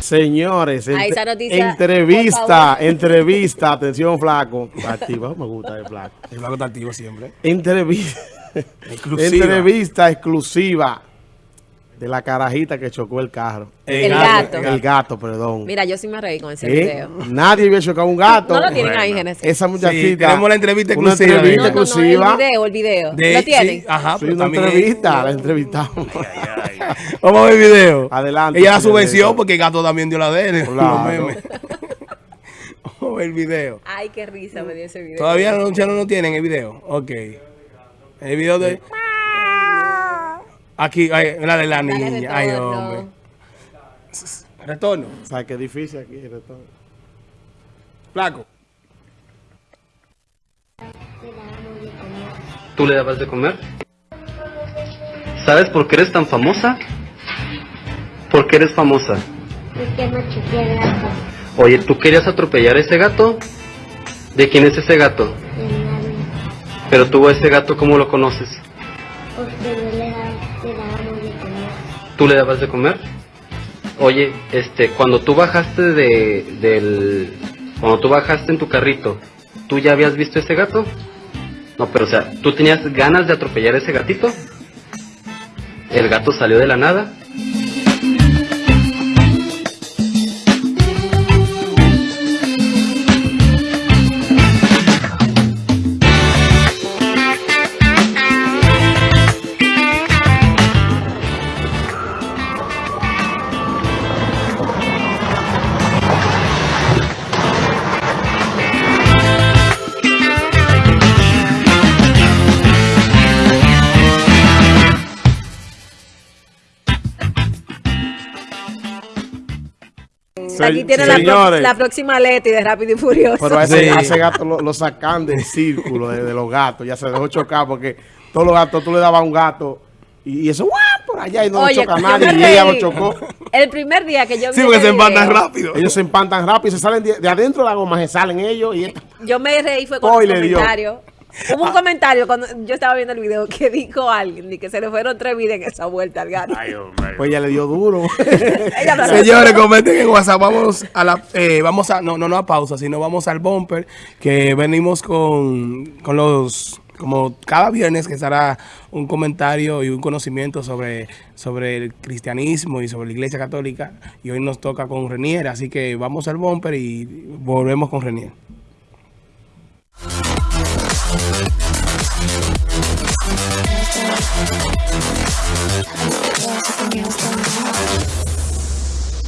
Señores, Ahí esa noticia, entrevista, favor. entrevista, atención flaco, activa, me gusta el flaco. El flaco está activo siempre. Entrevista, Exclusiva. entrevista exclusiva de la carajita que chocó el carro. El gato. El gato, perdón. Mira, yo sí me reí con ese ¿Eh? video. Nadie había chocado un gato. No lo tienen ahí, Genesis. Esa muchachita. tenemos la entrevista Una exclusiva entrevista. No, no, no, el video, el video. De- ¿Lo tienen? sí, ajá, Sí, una también- entrevista, la entrevistamos. Vamos a ver el video. Adelante, Ella la subvenció porque el gato también dio la de él. Claro. los memes. Vamos a ver el video. Ay, qué risa me dio ese video. Todavía no, ya no lo tienen el video. Ok. El video de. Aquí, ay, la de la niña. Ay, retorno. hombre. Retorno. O sea, que es difícil aquí. el retorno. Flaco. ¿Tú le dabas de comer? ¿Sabes por qué eres tan famosa? ¿Por qué eres famosa? Porque no choqué el gato Oye, ¿tú querías atropellar a ese gato? ¿De quién es ese gato? de nadie. Pero tú a ese gato, ¿cómo lo conoces? Porque yo le daba, ¿Tú le dabas de comer? Oye, este, cuando tú bajaste de, del, cuando tú bajaste en tu carrito, ¿tú ya habías visto ese gato? No, pero o sea, ¿tú tenías ganas de atropellar a ese gatito? ¿El gato salió de la nada? Aquí tiene la, pro- la próxima Leti de Rápido y Furioso. Pero a ese, Sí. a ese gato lo, lo sacan del círculo de, de los gatos. Ya se dejó chocar porque todos los gatos, tú le dabas a un gato y, y eso, ¡guau! por allá y no Oye, lo choca nadie. Y ella lo chocó. El primer día que yo vi Sí, porque se empatan video, rápido. Ellos se empantan rápido, se salen de, de adentro de la goma, se salen ellos y Yo me reí fue con Hoy un le dio. Hubo un comentario cuando yo estaba viendo el video que dijo alguien y que se le fueron tres vidas en esa vuelta al gato. pues ella le dio duro. Señores, comenten en WhatsApp. Vamos a la, eh, vamos a, no, no, no a pausa, sino vamos al bumper que venimos con, con los, como cada viernes que estará un comentario y un conocimiento sobre, sobre el cristianismo y sobre la iglesia católica. Y hoy nos toca con Renier, así que vamos al bumper y volvemos con Renier. Thank you.